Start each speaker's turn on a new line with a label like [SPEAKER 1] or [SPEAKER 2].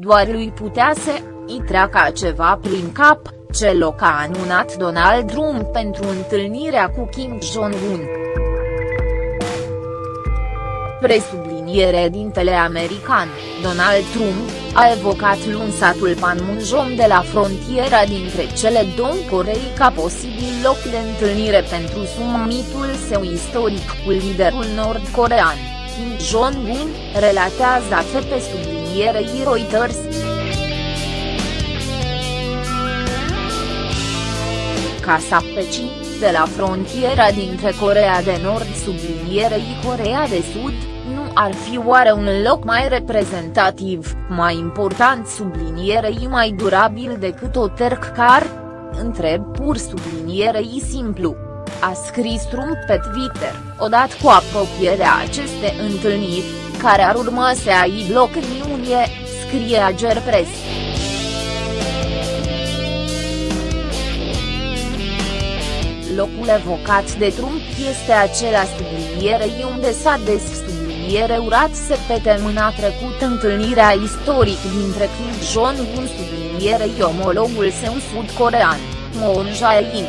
[SPEAKER 1] doar lui putea să îi treacă ceva prin cap, ce loc a anunat Donald Trump pentru întâlnirea cu Kim Jong-un. Presubliniere dintele american, Donald Trump, a evocat luni satul Panmunjom de la frontiera dintre cele două Corei ca posibil loc de întâlnire pentru summitul său istoric cu liderul nord-corean, Kim Jong-un, relatează AFP sublinierei Reuters. Casa Pecii, de la frontiera dintre Corea de Nord sublinierei Corea de Sud, nu ar fi oare un loc mai reprezentativ, mai important sublinierei mai durabil decât o tercar? Întreb pur sublinierei simplu. A scris Trump pe Twitter, odată cu apropierea acestei întâlniri, care ar urma să aibă loc în iunie, scrie Ager Press. Locul evocat de Trump este acela sublinierei unde s-a des subliniere urat să pete mâna trecut întâlnirea istoric dintre Kim Jong-un sublinierei omologul său sud-corean, Moon Jae-in.